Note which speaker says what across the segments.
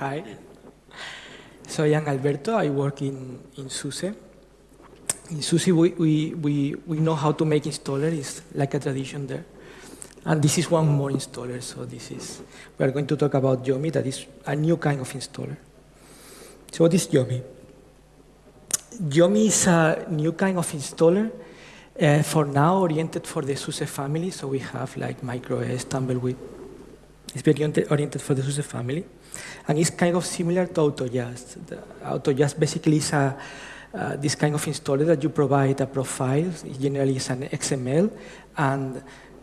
Speaker 1: Hi. So I am Alberto. I work in, in SUSE. In SUSE, we, we, we, we know how to make installer. It's like a tradition there. And this is one more installer. So this is, we are going to talk about Yomi, that is a new kind of installer. So what is Yomi? Yomi is a new kind of installer uh, for now oriented for the SUSE family. So we have like MicroOS, Tumbleweed. It's very oriented for the SUSE family. And it's kind of similar to AutoYaST. AutoYaST basically is a, uh, this kind of installer that you provide a profile, it generally is an XML, and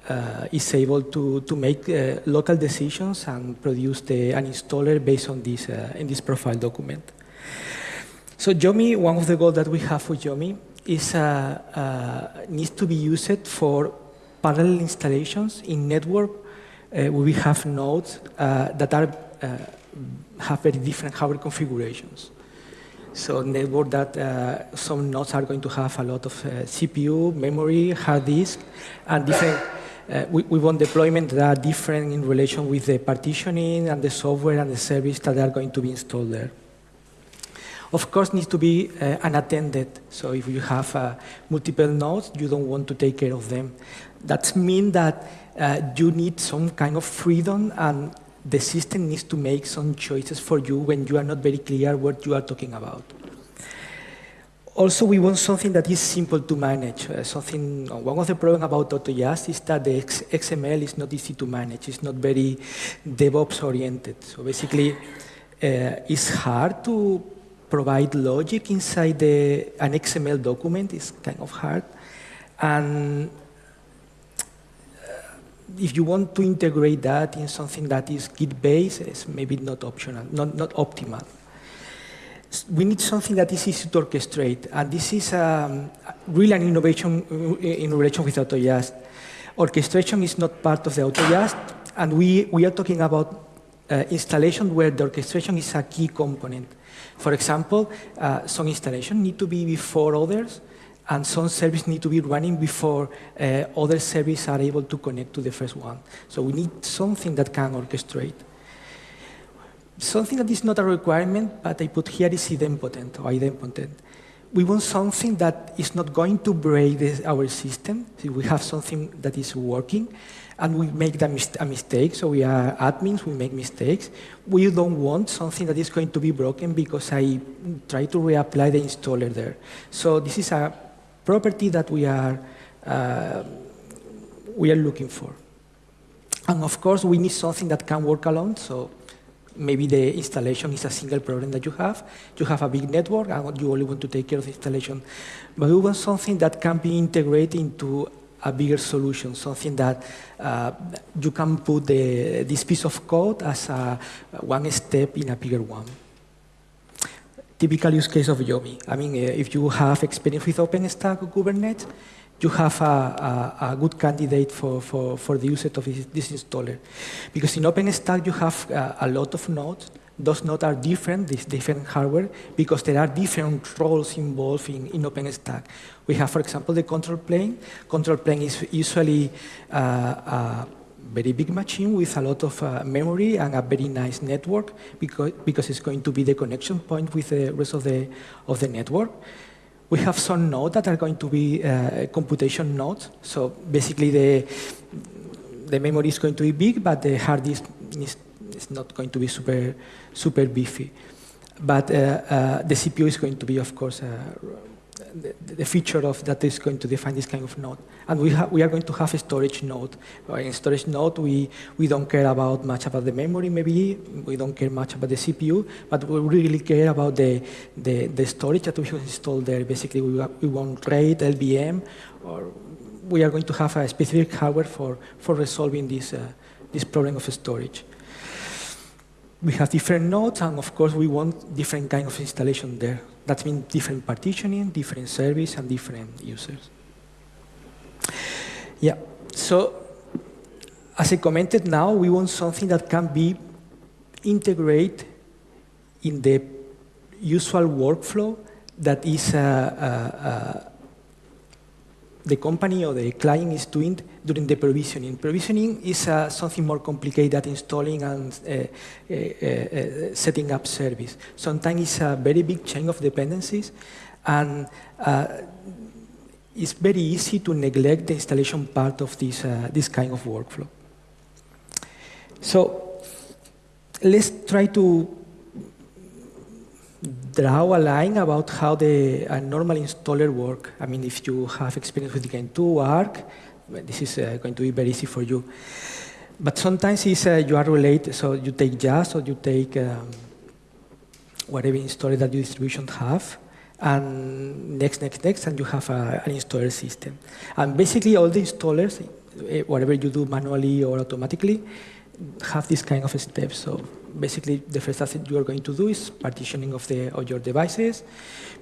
Speaker 1: uh, is able to, to make uh, local decisions and produce the, an installer based on this, uh, in this profile document. So Yomi, one of the goals that we have for Yomi is uh, uh, needs to be used for parallel installations in network we have nodes that are have very different hardware configurations. So network that uh, some nodes are going to have a lot of CPU, memory, hard disk, and different. we, we want deployment that are different in relation with the partitioning and the software and the service that are going to be installed there of course needs to be uh, unattended. So if you have uh, multiple nodes, you don't want to take care of them. That means that uh, you need some kind of freedom and the system needs to make some choices for you when you are not very clear what you are talking about. Also, we want something that is simple to manage. Uh, something, one of the problems about AutoYaST is that the XML is not easy to manage. It's not very DevOps oriented. So basically, uh, it's hard to provide logic inside the, an XML document is kind of hard. And uh, if you want to integrate that in something that is Git-based, it's maybe not optional, not, not optimal. We need something that is easy to orchestrate, and this is um, really an innovation uh, in relation with AutoYaST. Orchestration is not part of the AutoYaST, and we, we are talking about uh, installation where the orchestration is a key component. For example, uh, some installation need to be before others, and some service need to be running before uh, other services are able to connect to the first one. So we need something that can orchestrate. Something that is not a requirement, but I put here is idempotent or idempotent. We want something that is not going to break this, our system. So we have something that is working, and we make a mistake, so we are admins, we make mistakes. We don't want something that is going to be broken because I try to reapply the installer there. So this is a property that we are, uh, we are looking for. And of course, we need something that can work alone, so maybe the installation is a single problem that you have. You have a big network and you only want to take care of the installation. But we want something that can be integrated into a bigger solution, something that uh, you can put the, this piece of code as a, one step in a bigger one. Typical use case of Yomi. I mean, uh, if you have experience with OpenStack or Kubernetes, you have a, a, a, good candidate for, for, for the usage of this, this installer. Because in OpenStack, you have uh, a lot of nodes those nodes are different, this different hardware, because there are different roles involved in, in OpenStack. We have, for example, the control plane. Control plane is usually uh, a very big machine with a lot of uh, memory and a very nice network because, because it's going to be the connection point with the rest of the, of the network. We have some nodes that are going to be uh, computation nodes. So basically the, the memory is going to be big, but the hard disk is it's not going to be super, super beefy. But uh, uh, the CPU is going to be, of course, uh, the, the, feature of that is going to define this kind of node. And we, we are going to have a storage node. In storage node, we, we don't care about much about the memory, maybe. We don't care much about the CPU, but we really care about the, the, the storage that we have installed there. Basically, we, we want RAID, LVM, or we are going to have a specific hardware for, for resolving this, uh, this problem of storage we have different nodes, and of course, we want different kind of installation there. That means different partitioning, different service, and different users. Yeah, so as I commented now, we want something that can be integrated in the usual workflow that is uh, uh, uh, the company or the client is doing during the provisioning. Provisioning is uh, something more complicated than installing and uh, uh, uh setting up service. Sometimes it's a very big chain of dependencies, and uh, it's very easy to neglect the installation part of this, uh, this kind of workflow. So let's try to draw a line about how the a normal installer work. I mean, if you have experience with Gentoo, Arch, this is uh, going to be very easy for you. But sometimes it's, uh, you are related, so you take YaST or you take um, whatever installer that your distribution have, and next, next, next, and you have a, an installer system. And basically all the installers, eh, whatever you do manually or automatically, have this kind of steps. So basically, the first thing you are going to do is partitioning of, the, of your devices,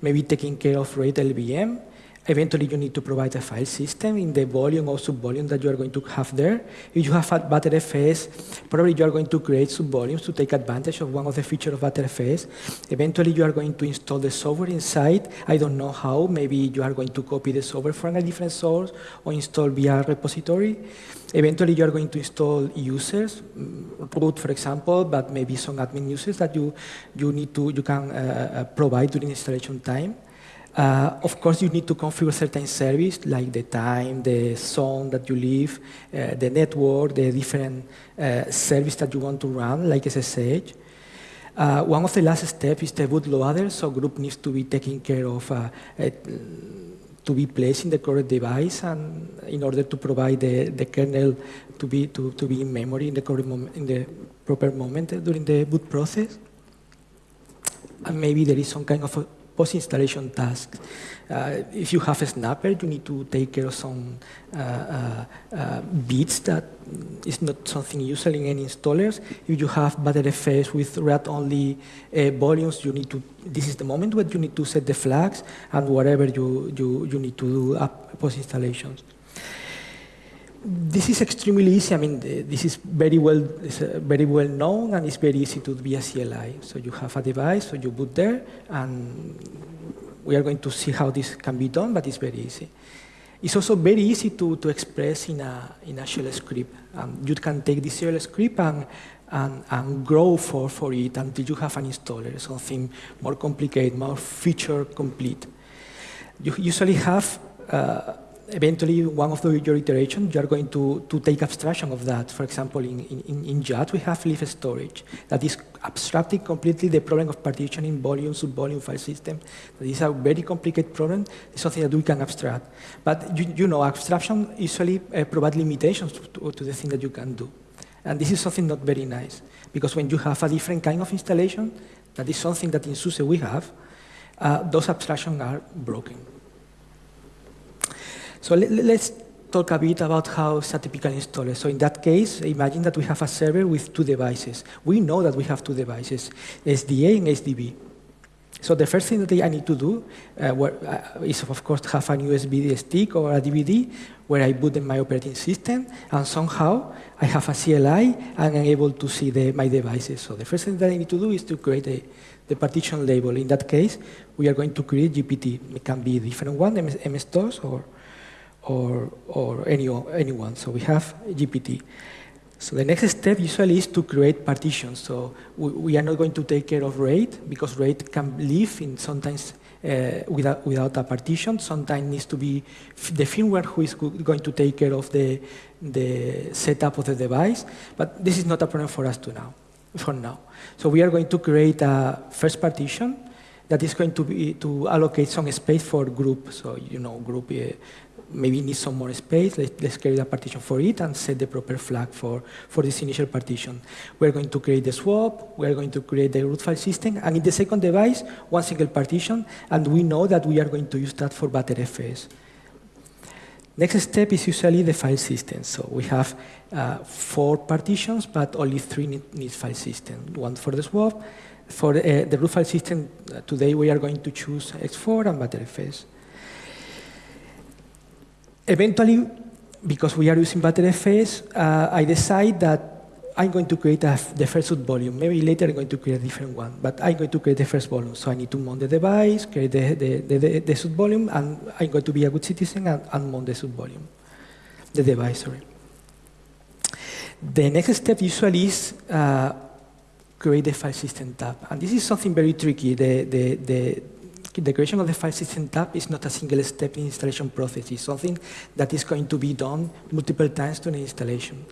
Speaker 1: maybe taking care of RAID LLVM, Eventually, you need to provide a file system in the volume or subvolume that you are going to have there. If you have a Btrfs, probably you are going to create subvolumes to take advantage of one of the features of Btrfs. Eventually, you are going to install the software inside. I don't know how. Maybe you are going to copy the software from a different source or install via repository. Eventually, you are going to install users, mm, root, for example, but maybe some admin users that you, you need to, you can uh, uh provide during installation time. Uh, of course, you need to configure certain service like the time, the zone that you live, uh, the network, the different uh, service that you want to run, like SSH. Uh, one of the last steps is the bootloader, so GRUB needs to be taken care of uh, to be placed in the correct device and in order to provide the, the kernel to be, to, to be in memory in the, correct moment, in the proper moment during the boot process. And maybe there is some kind of a post-installation tasks. Uh, if you have a snapper, you need to take care of some uh, uh, uh bits that is not something usual in any installers. If you have Btrfs with read-only uh, volumes, you need to. This is the moment where you need to set the flags and whatever you you you need to do post-installations this is extremely easy. I mean, this is very well, uh, very well known, and it's very easy to be a CLI. So you have a device, so you boot there, and we are going to see how this can be done, but it's very easy. It's also very easy to, to express in a, in a shell script. Um, you can take this shell script and, and, and grow for, for it until you have an installer, something more complicated, more feature complete. You usually have uh, eventually one of the, your iterations, you are going to, to take abstraction of that. For example, in, in, in YaST, we have libstorage that is abstracting completely the problem of partitioning volume, subvolume file system. That is a very complicated problem. It's something that we can abstract. But you, you know, abstraction usually uh, provides limitations to, to the thing that you can do. And this is something not very nice, because when you have a different kind of installation, that is something that in SUSE we have, uh, those abstractions are broken. So let, us talk a bit about how it's a typical installer. So in that case, imagine that we have a server with two devices. We know that we have two devices, SDA and SDB. So the first thing that I need to do uh, where, uh, is, of course, have a USB stick or a DVD where I boot in my operating system, and somehow I have a CLI and I'm able to see the, my devices. So the first thing that I need to do is to create a, the partition label. In that case, we are going to create GPT. It can be a different one, MS-DOS or or, or any, anyone. So we have GPT. So the next step usually is to create partitions. So we, we, are not going to take care of RAID because RAID can live in sometimes uh, without, without a partition. Sometimes needs to be the firmware who is going to take care of the, the setup of the device. But this is not a problem for us to now, for now. So we are going to create a first partition that is going to be to allocate some space for GRUB. So you know, GRUB uh, maybe need some more space. Let's, let's create a partition for it and set the proper flag for, for this initial partition. We're going to create the swap, we're going to create the root file system, and in the second device, one single partition, and we know that we are going to use that for Btrfs. Next step is usually the file system. So we have uh, four partitions, but only three need, need, file system. One for the swap. For uh, the root file system, uh, today we are going to choose ext4 and Btrfs. Eventually, because we are using Btrfs, uh, I decide that I'm going to create a, the first volume. Maybe later I'm going to create a different one, but I'm going to create the first volume. So I need to mount the device, create the, the, the, the, volume, and I'm going to be a good citizen and, and mount the subvolume, the device, sorry. The next step usually is uh, create the file system tab. And this is something very tricky. The, the, the, the creation of the file system tab is not a single step in installation process. It's something that is going to be done multiple times during installation.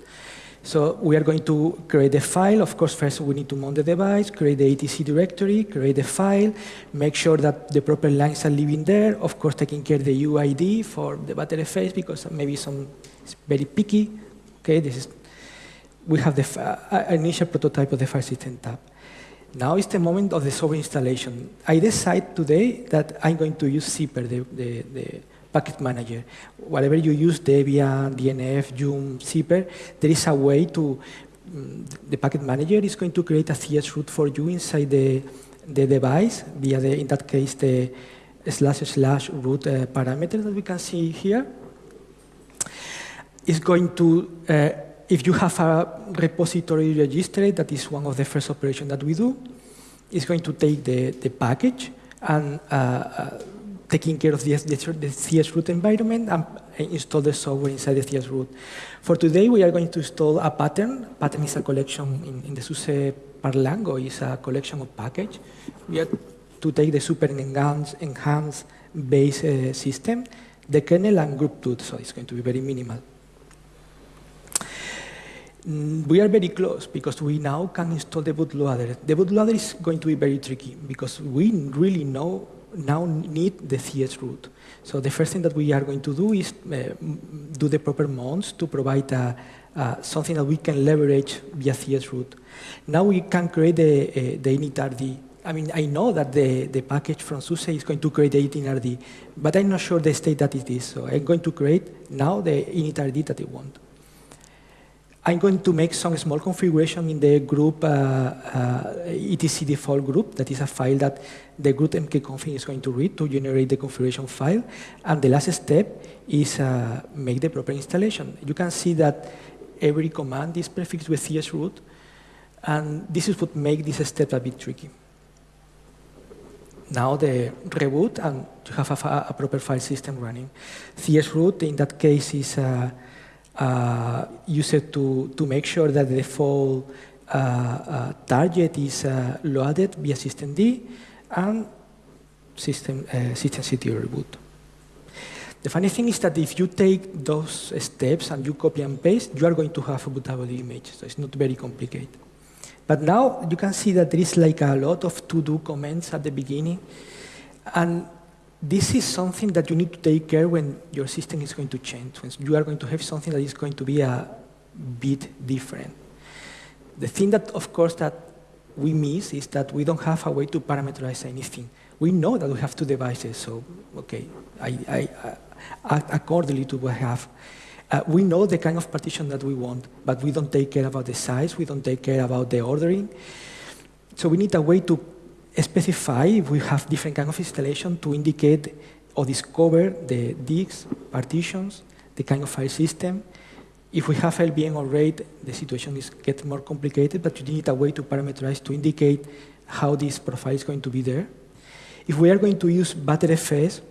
Speaker 1: So we are going to create the file. Of course, first we need to mount the device, create the etc directory, create the file, make sure that the proper lines are living there. Of course, taking care of the UID for the Btrfs because maybe some is very picky. Okay, this is we have the uh, initial prototype of the file system tab. Now is the moment of the software installation. I decide today that I'm going to use Zypper, the, the, the package manager. Whatever you use, Debian, DNF, Yum, Zypper, there is a way to, um, the packet manager is going to create a chroot for you inside the, the device via, the, in that case, the slash slash root uh, parameter that we can see here. It's going to, uh, if you have a repository registry, that is one of the first operations that we do, it's going to take the, the package and uh, uh taking care of the, the, chroot environment and install the software inside the chroot. For today, we are going to install a pattern. Pattern is a collection in, in the SUSE Parlango is a collection of package. We are to take the super enhanced, enhanced base uh, system, the kernel and group root, so it's going to be very minimal. Mm, we are very close because we now can install the bootloader. The bootloader is going to be very tricky because we really know now need the chroot. So the first thing that we are going to do is uh, do the proper mounts to provide a, uh, something that we can leverage via chroot. Now we can create the, uh, the initrd. I mean, I know that the, the package from SUSE is going to create the initrd, but I'm not sure the state that it is. So I'm going to create now the initrd that I want. I'm going to make some small configuration in the GRUB uh, uh, etc default grub. That is a file that the grub mkconfig is going to read to generate the configuration file. And the last step is uh, make the proper installation. You can see that every command is prefixed with chroot. And this is what makes this step a bit tricky. Now the reboot and you have a, a proper file system running. chroot in that case is uh, use it to, to make sure that the default uh, uh, target is uh, loaded via systemd and system, uh, systemctl reboot. The funny thing is that if you take those steps and you copy and paste, you are going to have a bootable image, so it's not very complicated. But now you can see that there is like a lot of to-do comments at the beginning, and this is something that you need to take care when your system is going to change, when you are going to have something that is going to be a bit different. The thing that, of course, that we miss is that we don't have a way to parameterize anything. We know that we have two devices, so, okay, I, I, accordingly to what I have. Uh, we know the kind of partition that we want, but we don't take care about the size, we don't take care about the ordering. So we need a way to specify if we have different kind of installation to indicate or discover the disks, partitions, the kind of file system. If we have LVM or RAID, the situation is get more complicated, but you need a way to parameterize to indicate how this profile is going to be there. If we are going to use Btrfs,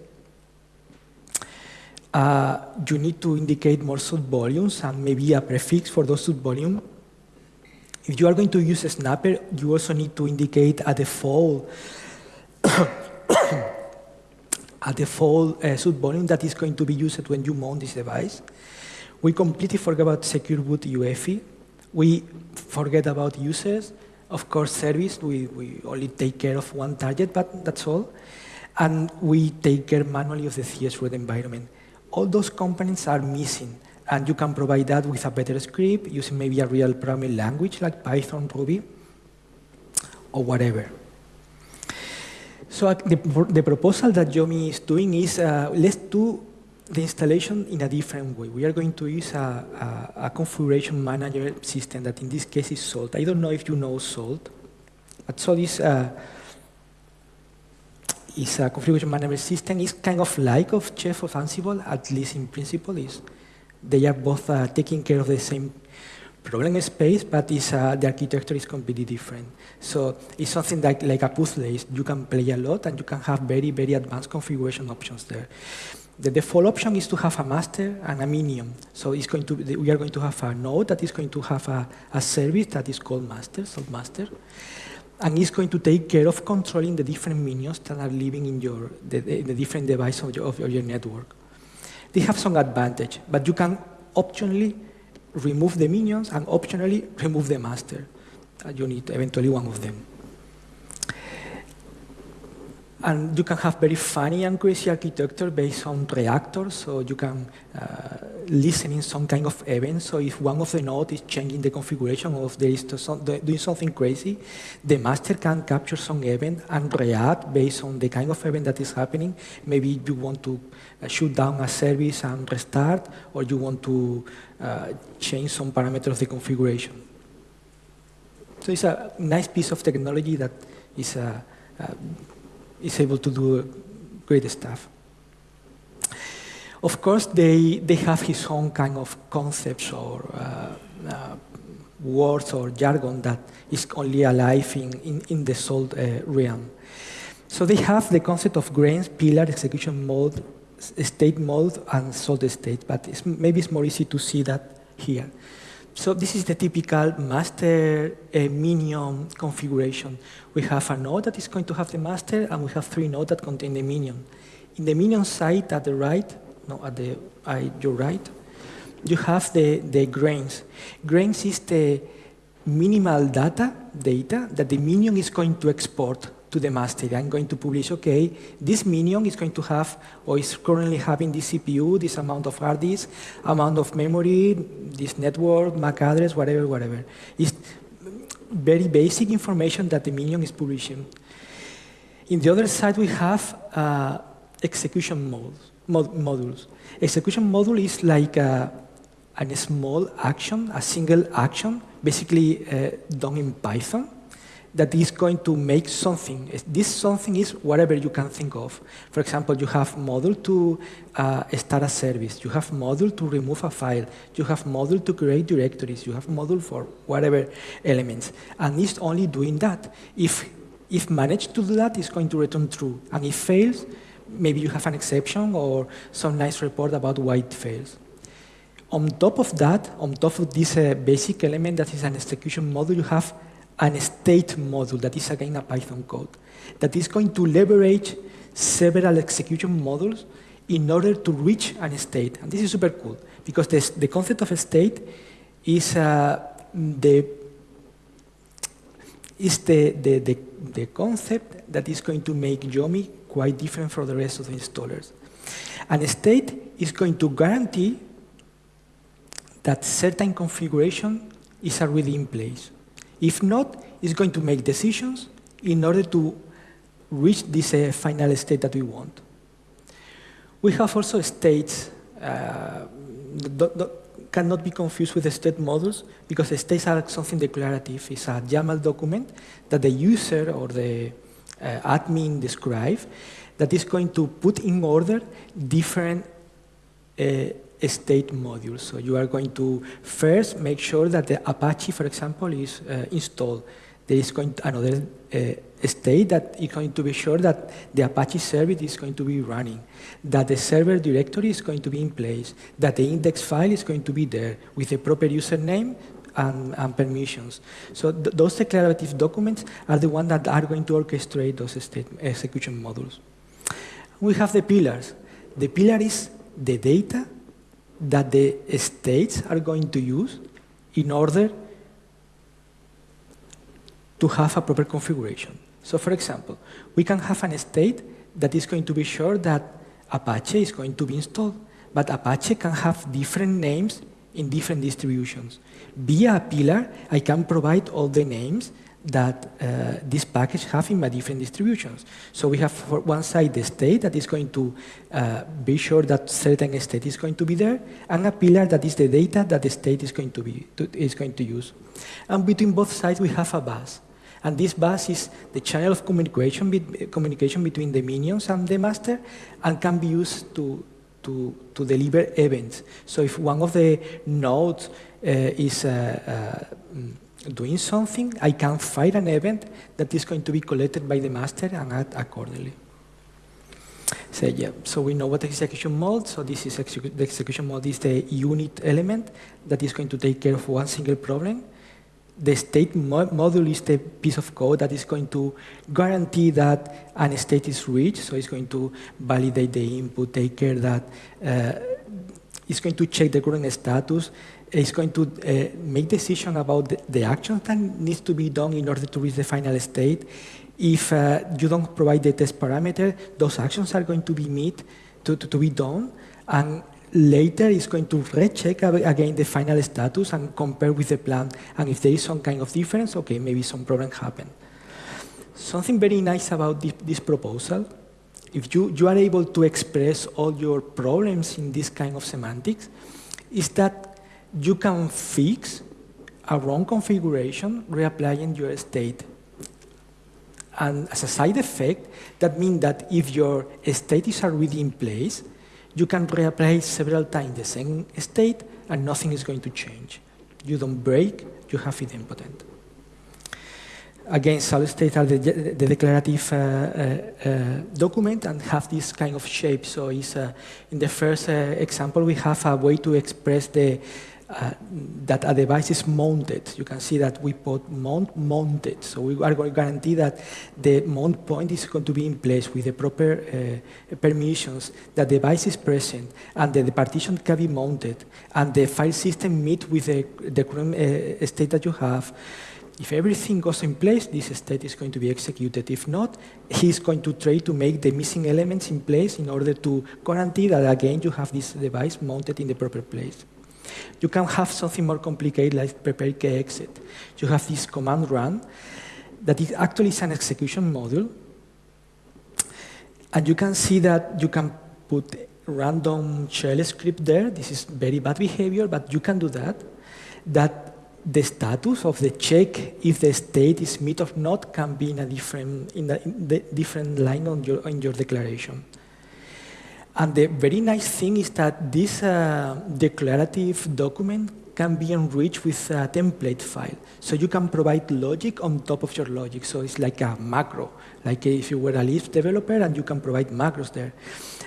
Speaker 1: uh, you need to indicate more sub volumes and maybe a prefix for those sub volumes if you are going to use a snapper, you also need to indicate a default a default uh, sub volume that is going to be used when you mount this device. We completely forget about secure boot UEFI. We forget about users. Of course, service, we, we only take care of one target, but that's all. And we take care manually of the chroot environment. All those components are missing. And you can provide that with a better script using maybe a real programming language like Python, Ruby, or whatever. So uh, the, the proposal that Yomi is doing is uh, let's do the installation in a different way. We are going to use a, a, a, configuration manager system that in this case is Salt. I don't know if you know Salt, but Salt is a, is a configuration manager system. It's kind of like of Chef of Ansible, at least in principle. Is they are both uh, taking care of the same problem space, but uh, the architecture is completely different. So it's something like, like a puzzle. You can play a lot, and you can have very, very advanced configuration options there. The default option is to have a master and a minion. So it's going to be, we are going to have a node that is going to have a, a service that is called master, master, and it's going to take care of controlling the different minions that are living in your the, the different devices of your, of your network. They have some advantage, but you can optionally remove the minions and optionally remove the master. Uh, you need eventually one of them. And you can have very funny and crazy architecture based on reactors, so you can uh, listen in some kind of event. So if one of the nodes is changing the configuration or if there is some, doing something crazy, the master can capture some event and react based on the kind of event that is happening. Maybe you want to uh, shoot down a service and restart, or you want to uh, change some parameter of the configuration. So it's a nice piece of technology that is a, uh, a is able to do great stuff. Of course, they, they have his own kind of concepts or uh, uh, words or jargon that is only alive in, in, in the salt uh, realm. So they have the concept of grains, pillar, execution mode, state mode, and salt state, but it's, maybe it's more easy to see that here. So this is the typical master uh, minion configuration. We have a node that is going to have the master, and we have three nodes that contain the minion. In the minion side at the right, no, at the your right, you have the, the grains. Grains is the minimal data, data that the minion is going to export to the master. I'm going to publish, okay, this minion is going to have, or is currently having this CPU, this amount of hard disk, amount of memory, this network, MAC address, whatever, whatever. It's very basic information that the minion is publishing. In the other side, we have uh, execution modes, mod modules. Execution module is like a, a small action, a single action, basically uh, done in Python that is going to make something. This something is whatever you can think of. For example, you have model to uh, start a service. You have model to remove a file. You have model to create directories. You have model for whatever elements. And it's only doing that. If, if managed to do that, it's going to return true. And if fails, maybe you have an exception or some nice report about why it fails. On top of that, on top of this uh, basic element that is an execution model, you have an state module that is again a Python code that is going to leverage several execution modules in order to reach an state. And this is super cool because this, the concept of a state is uh, the is the, the, the, the, concept that is going to make Yomi quite different from the rest of the installers. And a state is going to guarantee that certain configuration is already in place. If not, it's going to make decisions in order to reach this uh, final state that we want. We have also states uh, that cannot be confused with the state models because the states are something declarative. It's a YAML document that the user or the uh, admin describe that is going to put in order different uh, state modules. So you are going to first make sure that the Apache, for example, is uh, installed. There is going to another uh, state that is going to be sure that the Apache service is going to be running, that the server directory is going to be in place, that the index file is going to be there with the proper username and, and permissions. So th those declarative documents are the ones that are going to orchestrate those state execution modules. We have the pillars. The pillar is the data that the states are going to use in order to have a proper configuration. So for example, we can have an state that is going to be sure that Apache is going to be installed, but Apache can have different names in different distributions. Via a pillar, I can provide all the names that uh, this package have in my different distributions. So we have for one side the state that is going to uh, be sure that certain state is going to be there, and a pillar that is the data that the state is going to be to, is going to use. And between both sides we have a bus. And this bus is the channel of communication, be, communication between the minions and the master and can be used to to, to deliver events. So if one of the nodes uh, is uh, uh, doing something, I can fire an event that is going to be collected by the master and act accordingly. So yeah, so we know what execution mode. So this is execu the execution mode is the unit element that is going to take care of one single problem. The state mo module is the piece of code that is going to guarantee that an state is reached. So it's going to validate the input, take care that uh, it's going to check the current status. It's going to uh, make decision about the, the action that needs to be done in order to reach the final state. If uh, you don't provide the test parameter, those actions are going to be met to, to, to be done. And later it's going to recheck again the final status and compare with the plan. And if there is some kind of difference, okay, maybe some problem happened. Something very nice about this, this proposal, if you, you are able to express all your problems in this kind of semantics, is that you can fix a wrong configuration reapplying your state. And as a side effect, that means that if your state is already in place, you can reapply several times the same state and nothing is going to change. You don't break, you have idempotent. Again, solid states are the, the declarative uh, uh, uh, document and have this kind of shape. So it's, uh, in the first uh, example, we have a way to express the, that a device is mounted. You can see that we put mount mounted. So we are going to guarantee that the mount point is going to be in place with the proper permissions, that the device is present, and that the partition can be mounted, and the file system meet with the, the current state that you have. If everything goes in place, this state is going to be executed. If not, he's going to try to make the missing elements in place in order to guarantee that, again, you have this device mounted in the proper place. You can have something more complicated like prepare exit. You have this command run that is actually is an execution module. And you can see that you can put random shell script there. This is very bad behavior, but you can do that. That the status of the check if the state is met or not can be in a different, in a in different line on your, on your declaration. And the very nice thing is that this uh, declarative document can be enriched with a template file. So you can provide logic on top of your logic. So it's like a macro, like if you were a Lisp developer and you can provide macros there.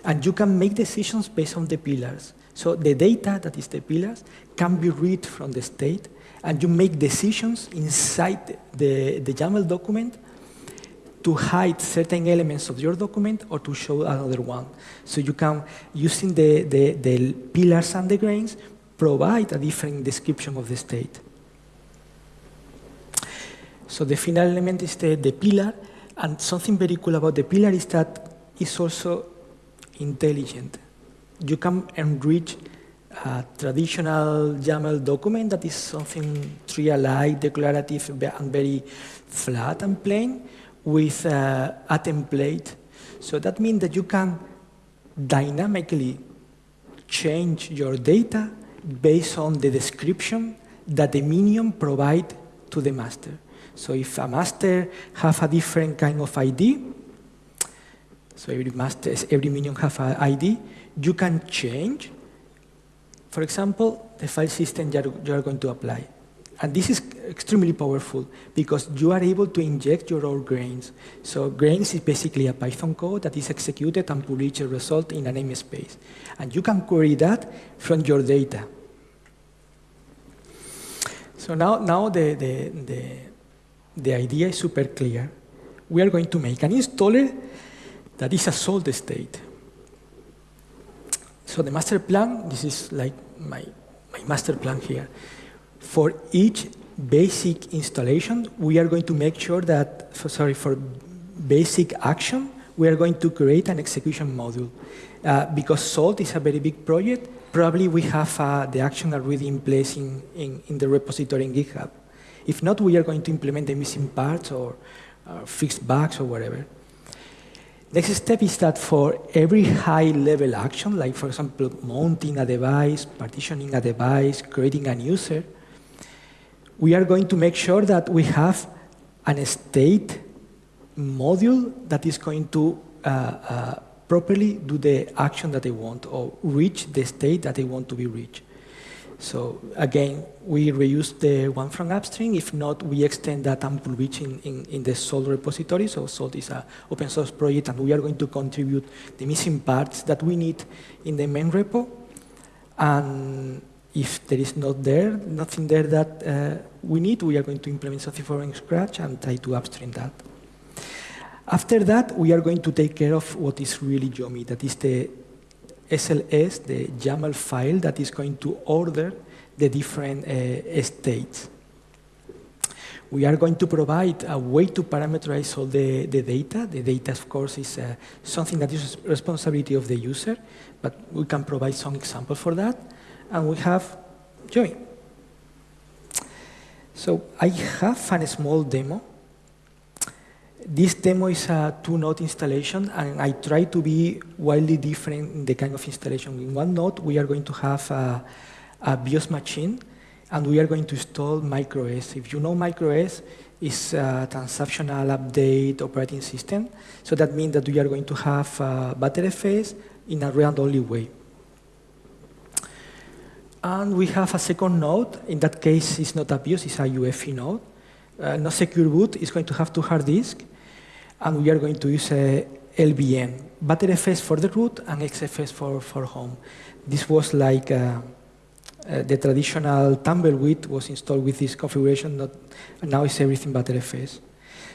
Speaker 1: And you can make decisions based on the pillars. So the data that is the pillars can be read from the state and you make decisions inside the, the YAML document to hide certain elements of your document or to show another one. So you can, using the, the, the pillars and the grains, provide a different description of the state. So the final element is the, the pillar, and something very cool about the pillar is that it's also intelligent. You can enrich a traditional YAML document that is something tree-alike, declarative, and very flat and plain, with uh, a template. So that means that you can dynamically change your data based on the description that the minion provide to the master. So if a master have a different kind of ID, so every master, every minion have an ID, you can change, for example, the file system you are going to apply. And this is extremely powerful because you are able to inject your own grains. So grains is basically a Python code that is executed and publish a result in a namespace. And you can query that from your data. So now, now the, the, the, the idea is super clear. We are going to make an installer that is a salt state. So the master plan, this is like my, my master plan here for each basic installation, we are going to make sure that, for, sorry, for basic action, we are going to create an execution module. Uh, because SALT is a very big project, probably we have uh, the action already in place in, in, in, the repository in GitHub. If not, we are going to implement the missing parts or uh, fix bugs or whatever. Next step is that for every high-level action, like for example, mounting a device, partitioning a device, creating a user, we are going to make sure that we have an state module that is going to uh, uh, properly do the action that they want or reach the state that they want to be reached. So again, we reuse the one from upstream. If not, we extend that ample reach in, in, in the Salt repository. So Salt is an open source project, and we are going to contribute the missing parts that we need in the main repo. And if there is not there, nothing there that uh, we need, we are going to implement something from scratch and try to upstream that. After that, we are going to take care of what is really Yomi, that is the SLS, the YAML file that is going to order the different uh, states. We are going to provide a way to parameterize all the, the data. The data, of course, is uh, something that is responsibility of the user, but we can provide some example for that. And we have Joey. So I have a small demo this demo is a two-node installation, and I try to be wildly different in the kind of installation. In one node, we are going to have a, a BIOS machine, and we are going to install MicroOS. If you know MicroOS, it's a transactional update operating system. So that means that we are going to have a Btrfs in a read-only way. And we have a second node. In that case, it's not a BIOS, it's a UEFI node. Uh, no secure boot, it's going to have two hard disks and we are going to use a LVM, Btrfs for the root and XFS for, for home. This was like uh, uh, the traditional Tumbleweed was installed with this configuration, not, now it's everything Btrfs.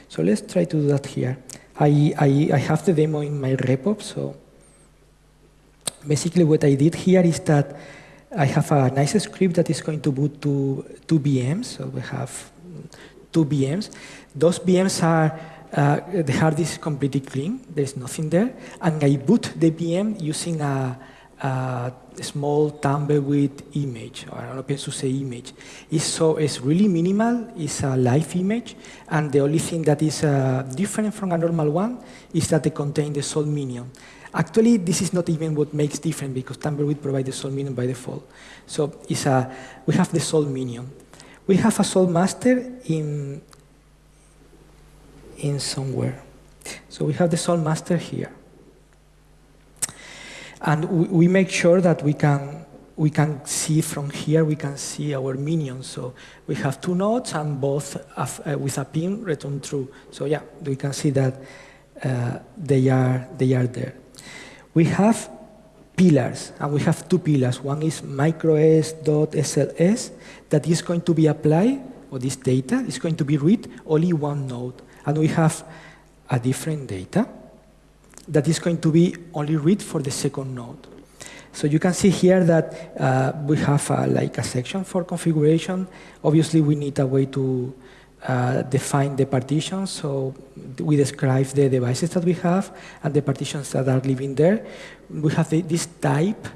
Speaker 1: So let's try to do that here. I, I, I have the demo in my repo, so basically what I did here is that I have a nice script that is going to boot to two VMs, so we have two VMs. Those VMs are uh, the hard disk is completely clean, there's nothing there, and I boot the VM using a, a small tumbleweed image or an OpenSUSE image. It's so it's really minimal. It's a live image, and the only thing that is uh, different from a normal one is that they contain the salt minion. Actually, this is not even what makes different because Tumbleweed provides the salt minion by default. So it's a, we have the salt minion. We have a salt master in in somewhere. So we have the salt master here. And we, we make sure that we can, we can see from here, we can see our minions. So we have two nodes and both have, uh, with a pin return true. So yeah, we can see that uh, they, are, they are there. We have pillars, and we have two pillars. One is micros.sls that is going to be applied, or this data is going to be read only one node and we have a different data that is going to be only read for the second node. So you can see here that uh, we have uh, like a section for configuration. Obviously, we need a way to uh, define the partitions. So we describe the devices that we have and the partitions that are living there. We have the, this type.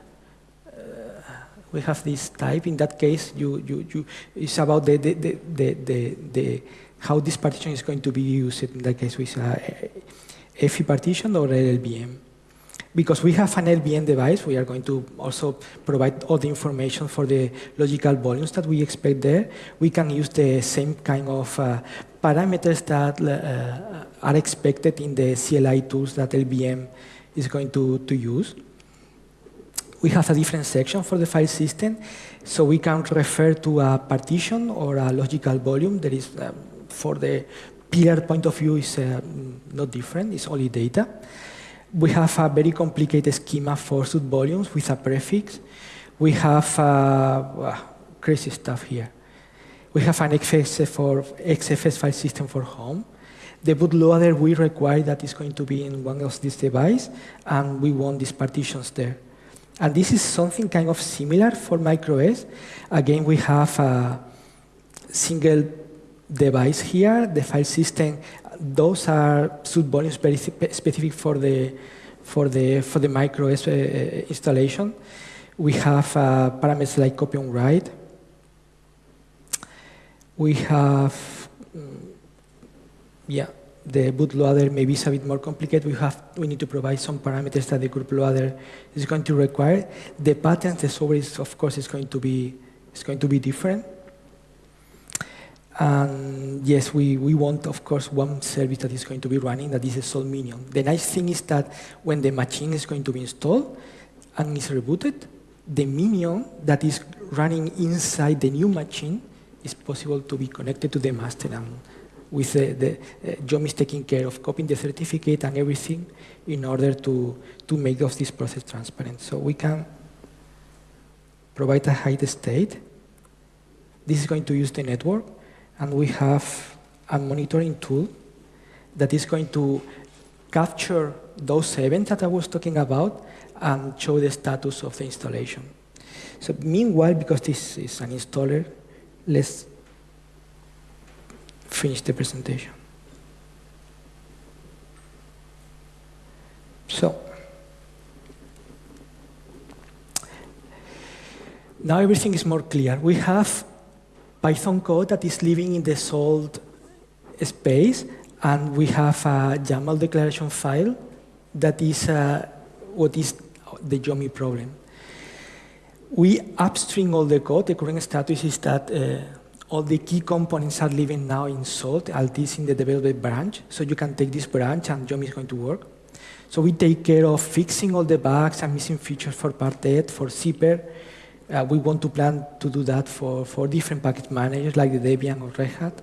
Speaker 1: Uh, we have this type. In that case, you, you, you, it's about the, the, the, the, the how this partition is going to be used in that case with a EFI partition or LLVM. Because we have an LVM device, we are going to also provide all the information for the logical volumes that we expect there. We can use the same kind of uh, parameters that uh, are expected in the CLI tools that LVM is going to, to use. We have a different section for the file system, so we can refer to a partition or a logical volume. There is um, for the pillar point of view is uh, not different, it's only data. We have a very complicated schema for sub volumes with a prefix. We have uh, crazy stuff here. We have an XFS, for, XFS file system for home. The bootloader we require that is going to be in one of these devices, and we want these partitions there. And this is something kind of similar for MicroOS. Again, we have a single device here, the file system, those are subvolumes very specific for the for the for the micro uh, installation. We have uh, parameters like copy on write. We have, mm, yeah, the bootloader maybe is a bit more complicated. We have we need to provide some parameters that the GRUB loader is going to require. The patterns, the software is of course is going to be is going to be different. And yes, we, we want, of course, one service that is going to be running, that is a Salt Minion. The nice thing is that when the machine is going to be installed and is rebooted, the minion that is running inside the new machine is possible to be connected to the master and with the, the uh, is taking care of copying the certificate and everything in order to, to make of this process transparent. So we can provide a highstate. This is going to use the network and we have a monitoring tool that is going to capture those events that I was talking about and show the status of the installation. So meanwhile, because this is an installer, let's finish the presentation. So, now everything is more clear. We have Python code that is living in the salt space, and we have a YAML declaration file that is uh, what is the Yomi problem. We upstream all the code. The current status is that uh, all the key components are living now in Salt, at least in the development branch. So you can take this branch and Yomi is going to work. So we take care of fixing all the bugs and missing features for Parted, for Zypper, uh, we want to plan to do that for, for different package managers like the Debian or Red Hat.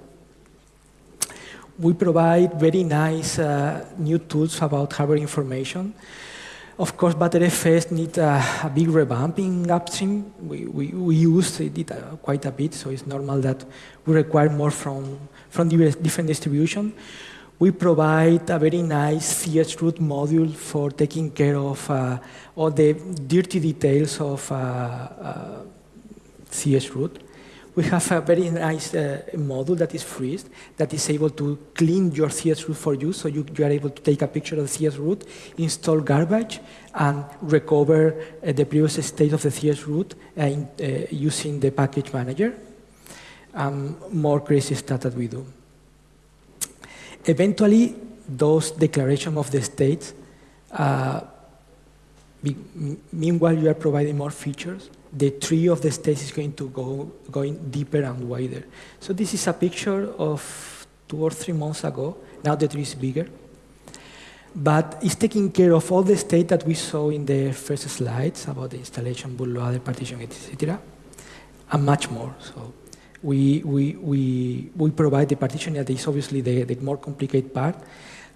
Speaker 1: We provide very nice uh, new tools about hardware information. Of course, Btrfs needs a, a, big revamping upstream. We, we, we use it uh, quite a bit, so it's normal that we require more from, from different distribution. We provide a very nice chroot module for taking care of uh, all the dirty details of uh, uh. We have a very nice uh, module that is free, that is able to clean your chroot for you, so you, you are able to take a picture of the chroot, install garbage, and recover uh, the previous state of the chroot uh, in, using the package manager. Um, more crazy stuff that we do. Eventually, those declarations of the states, uh, meanwhile you are providing more features, the tree of the states is going to go going deeper and wider. So this is a picture of two or three months ago. Now the tree is bigger. But it's taking care of all the state that we saw in the first slides about the installation, bootloader, partition, etc., and much more. So we, we, we, we provide the partition that is obviously the, the more complicated part,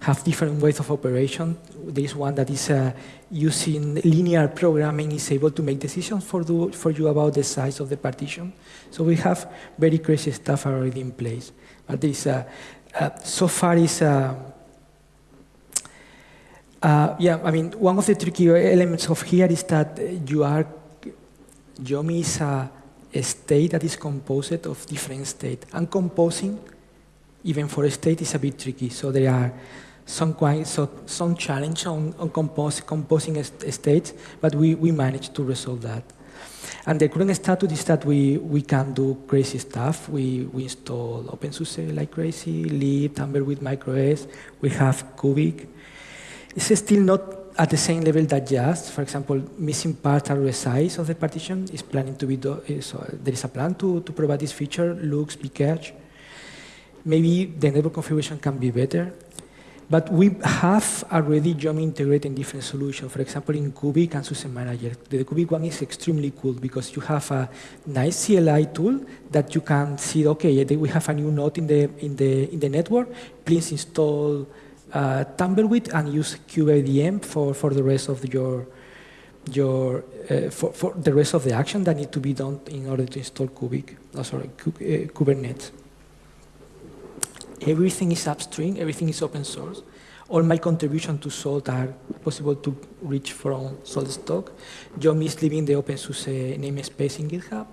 Speaker 1: have different ways of operation. There is one that is uh, using linear programming is able to make decisions for, do, for you about the size of the partition. So we have very crazy stuff already in place. But this, uh, uh, so far is, uh, uh, yeah, I mean, one of the tricky elements of here is that you are, Yomi is a a state that is composed of different states. And composing, even for a state, is a bit tricky. So there are some quite, so, some challenge on, on compose, composing states, but we, we managed to resolve that. And the current status is that we, we can do crazy stuff. We, we install OpenSUSE like crazy, lib, with MicroOS. We have Kubic. It's still not at the same level that just, for example, missing parts are the size of the partition is planning to be, do, eh, so there is a plan to, to provide this feature, looks, bcache. Maybe the network configuration can be better, but we have already Yomi integrated in different solutions. For example, in Kubic and SUSE Manager. The Kubic one is extremely cool because you have a nice CLI tool that you can see, okay, eh, we have a new node in the, in the, in the network, please install uh, Tumbleweed and use kubeadm for, for the rest of your, your uh, for, for the rest of the action that need to be done in order to install Kubic, oh, sorry, uh, Kubernetes. Everything is upstream, everything is open source. All my contributions to Salt are possible to reach from SaltStack. Yomi is leaving the OpenSUSE namespace in GitHub.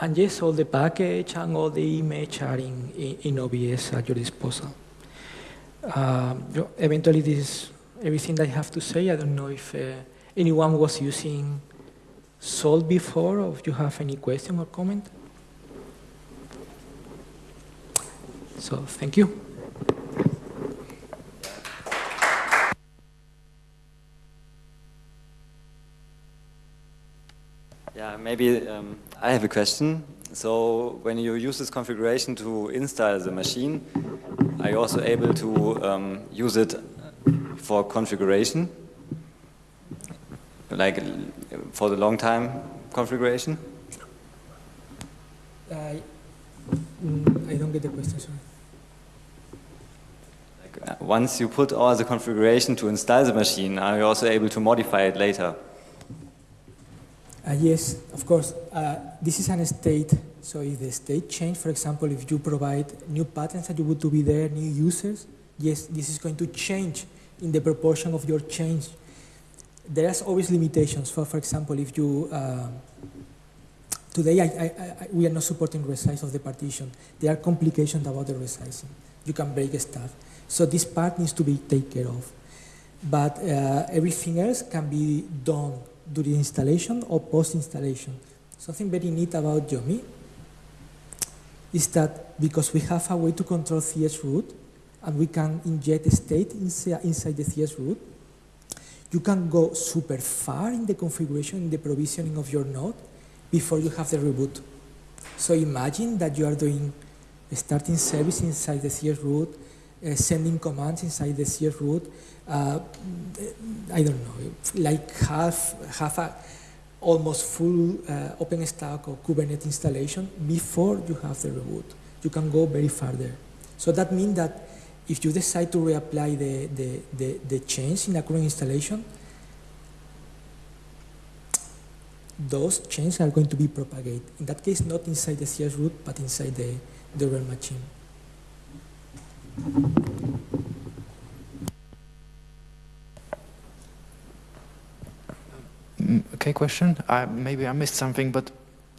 Speaker 1: And yes, all the package and all the image are in, in, in OBS at your disposal. Um, eventually, this is everything that I have to say. I don't know if uh, anyone was using Salt before, or if you have any question or comment. So, thank you.
Speaker 2: Yeah, maybe um, I have a question. So when you use this configuration to install the machine, are you also able to um, use it for configuration? Like for the long time configuration?
Speaker 1: I, mm, I don't get the question, sorry.
Speaker 2: Like, uh, once you put all the configuration to install the machine, are you also able to modify it later?
Speaker 1: Uh, yes, of course. Uh, this is an state. So if the state change, for example, if you provide new patterns that you want to be there, new users, yes, this is going to change in the proportion of your change. There's always limitations. For, for example, if you, uh, today I, I, I, we are not supporting resize of the partition. There are complications about the resizing. You can break stuff. So this part needs to be taken care of. But uh, everything else can be done during installation or post-installation. Something very neat about Yomi is that because we have a way to control chroot and we can inject state inside the chroot, you can go super far in the configuration, in the provisioning of your node before you have the reboot. So imagine that you are doing starting service inside the chroot, uh, sending commands inside the chroot, uh, I don't know, like half, half a almost full uh, OpenStack or Kubernetes installation before you have the reboot. You can go very further. So that means that if you decide to reapply the, the, the, the change in a current installation, those changes are going to be propagated. In that case, not inside the chroot, but inside the, the real machine.
Speaker 3: Mm, okay, question. I, maybe I missed something, but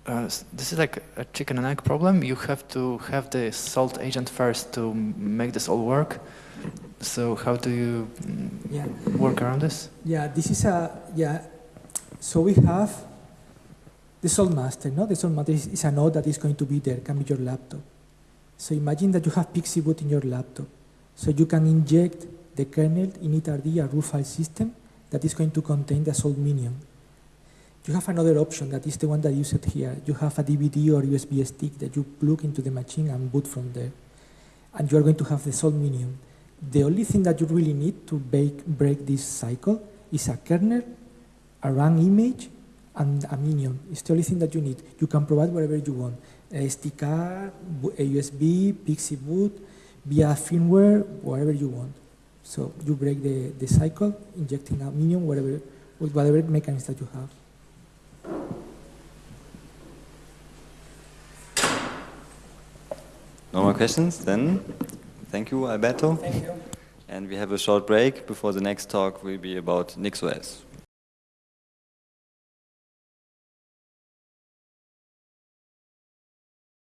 Speaker 3: uh, this is like a chicken and egg problem. You have to have the salt agent first to make this all work. So how do you mm, yeah. work around this?
Speaker 1: Yeah, this is a, yeah. So we have the salt master, no? The salt master is, is a node that is going to be there, can be your laptop. So imagine that you have boot in your laptop. So you can inject the kernel in initRD, a root file system, that is going to contain the salt minion. You have another option that is the one that you set here. You have a DVD or USB stick that you plug into the machine and boot from there. And you are going to have the salt minion. The only thing that you really need to break, break this cycle is a kernel, a run image, and a minion. It's the only thing that you need. You can provide whatever you want. SD card, a USB, PXE boot, via firmware, whatever you want. So you break the, the cycle, injecting a minion, whatever, with whatever mechanism that you have.
Speaker 2: No more questions? Then, thank you, Alberto.
Speaker 1: Thank you.
Speaker 2: And we have a short break before the next talk will be about NixOS.